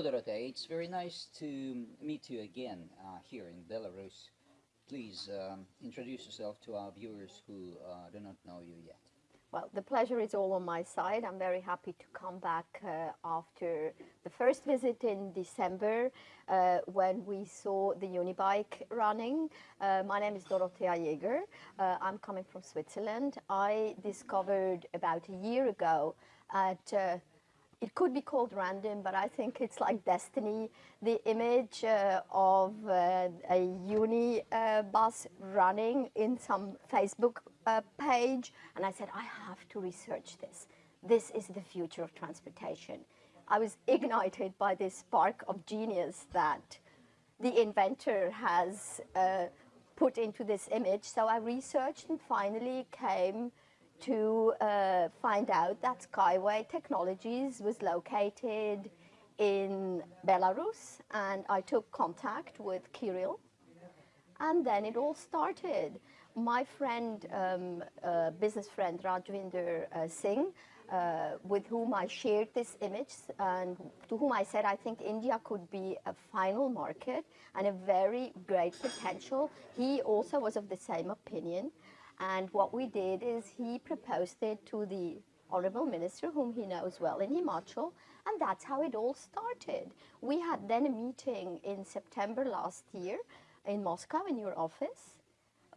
Hello, Dorothea. It's very nice to meet you again uh, here in Belarus. Please um, introduce yourself to our viewers who uh, do not know you yet. Well, the pleasure is all on my side. I'm very happy to come back uh, after the first visit in December uh, when we saw the Unibike running. Uh, my name is Dorothea Jäger. Uh, I'm coming from Switzerland. I discovered about a year ago at uh, it could be called random, but I think it's like destiny. The image uh, of uh, a uni uh, bus running in some Facebook uh, page, and I said, I have to research this. This is the future of transportation. I was ignited by this spark of genius that the inventor has uh, put into this image. So I researched and finally came to uh, find out that Skyway Technologies was located in Belarus and I took contact with Kirill and then it all started. My friend, um, uh, business friend Rajvinder uh, Singh, uh, with whom I shared this image and to whom I said I think India could be a final market and a very great potential. He also was of the same opinion. And what we did is he proposed it to the Honorable Minister, whom he knows well in Himachal, and that's how it all started. We had then a meeting in September last year in Moscow in your office,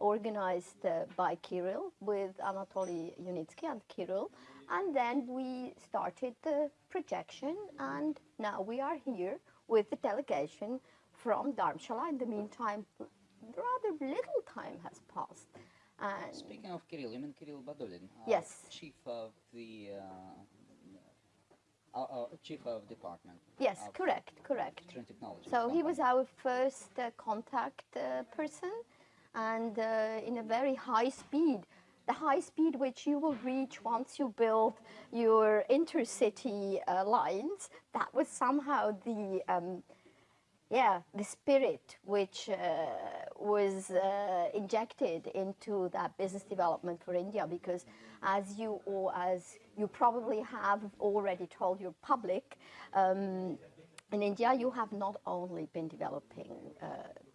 organized uh, by Kirill with Anatoly Yunitsky and Kirill, and then we started the projection, and now we are here with the delegation from Dharamshala. In the meantime, rather little time has passed. And Speaking of Kirill, you mean Kirill Badulin? Uh, Yes. Chief of the uh, uh, uh, chief of department. yes, of correct, correct. So he was our first uh, contact uh, person and uh, in a very high speed. The high speed which you will reach once you build your intercity uh, lines, that was somehow the, um, yeah, the spirit which uh, was uh, injected into that business development for India because as you or as you probably have already told your public, um, in India, you have not only been developing uh,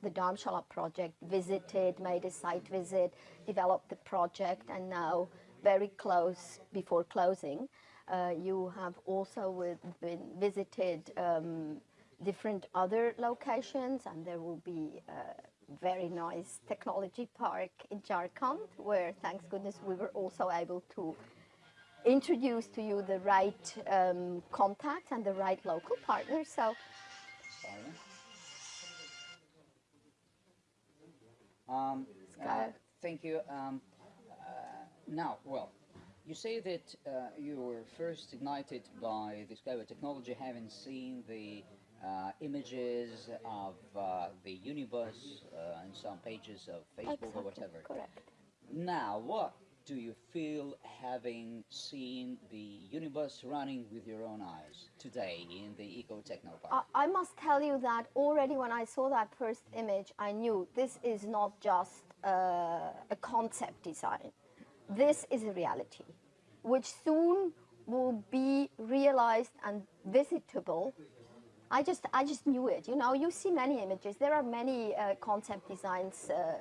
the Dharamshala project, visited, made a site visit, developed the project, and now very close before closing, uh, you have also been visited um, different other locations, and there will be a very nice technology park in Jharkhand, where thanks goodness we were also able to introduce to you the right um, contacts and the right local partners. So? Um, uh, thank you. Um, uh, now, well, you say that uh, you were first ignited by the Skyway technology, having seen the uh, images of uh, the unibus uh, and some pages of Facebook or whatever. correct. Now, what do you feel having seen the unibus running with your own eyes today in the Eco Techno Park? I, I must tell you that already when I saw that first image, I knew this is not just uh, a concept design. This is a reality, which soon will be realized and visitable. I just, I just knew it. You know, you see many images. There are many uh, concept designs uh,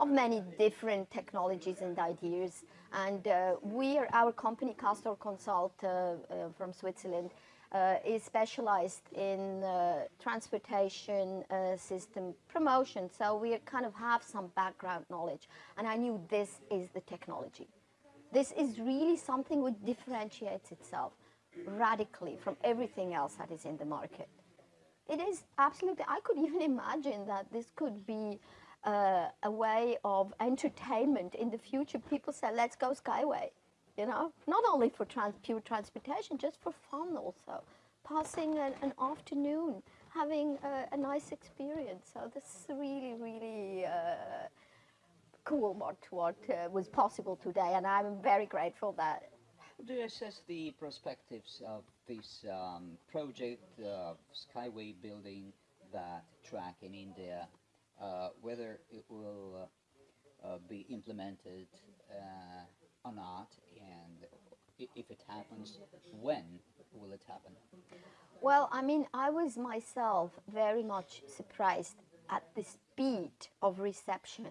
of many different technologies and ideas. And uh, we are, our company, Castor Consult uh, uh, from Switzerland, uh, is specialized in transportation system promotion. So we kind of have some background knowledge. And I knew this is the technology. This is really something which differentiates itself radically from everything else that is in the market. It is absolutely, I could even imagine that this could be uh, a way of entertainment in the future. People say, let's go Skyway, you know, not only for trans pure transportation, just for fun also. Passing an, an afternoon, having a, a nice experience. So this is really, really uh, cool what, what uh, was possible today. And I'm very grateful that do you assess the perspectives of this um, project of Skyway building that track in India, uh, whether it will uh, uh, be implemented uh, or not, and if it happens, when will it happen? Well, I mean, I was myself very much surprised at the speed of reception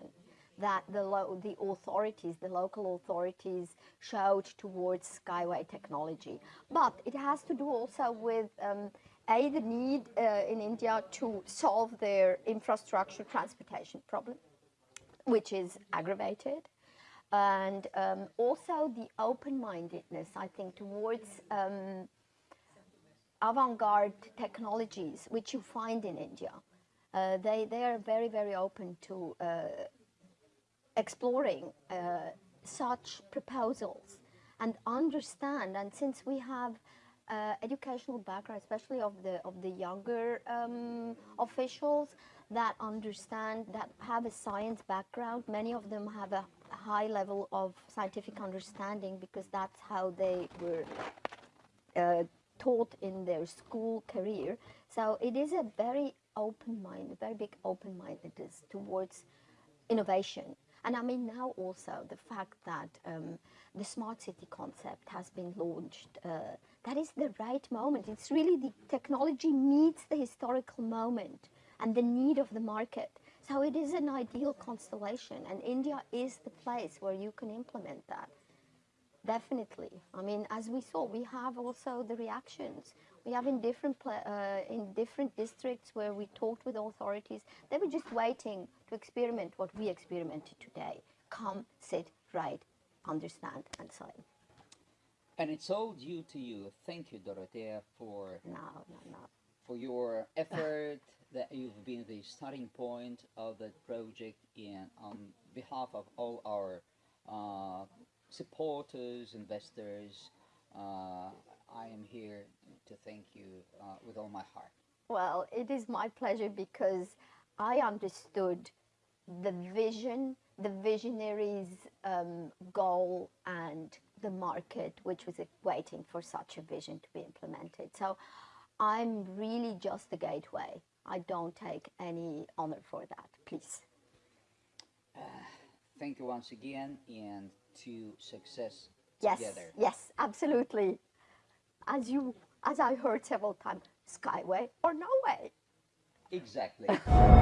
that the, the authorities, the local authorities, showed towards Skyway technology. But it has to do also with um, a the need uh, in India to solve their infrastructure transportation problem, which is aggravated, and um, also the open-mindedness, I think, towards um, avant-garde technologies which you find in India. Uh, they, they are very, very open to uh, exploring uh, such proposals and understand. And since we have uh, educational background, especially of the of the younger um, officials that understand that have a science background, many of them have a high level of scientific understanding because that's how they were uh, taught in their school career. So it is a very open mind, a very big open mindedness towards innovation. And I mean now also the fact that um, the smart city concept has been launched. Uh, that is the right moment. It's really the technology meets the historical moment and the need of the market. So it is an ideal constellation, and India is the place where you can implement that. Definitely. I mean, as we saw, we have also the reactions. We have in different pla- uh, in different districts where we talked with authorities. They were just waiting to experiment what we experimented today. Come, sit, write, understand, and sign. And it's all due to you. Thank you, Dorothea, for No, no, no. for your effort that you've been the starting point of that project and on behalf of all our uh, supporters, investors, uh, I am here to thank you uh, with all my heart. Well, it is my pleasure because I understood the vision, the visionaries' um, goal, and the market, which was uh, waiting for such a vision to be implemented. So I'm really just the gateway. I don't take any honor for that, please. Thank you once again and to success Yes, together. yes, absolutely. As you, as I heard several times, Skyway or no way. Exactly.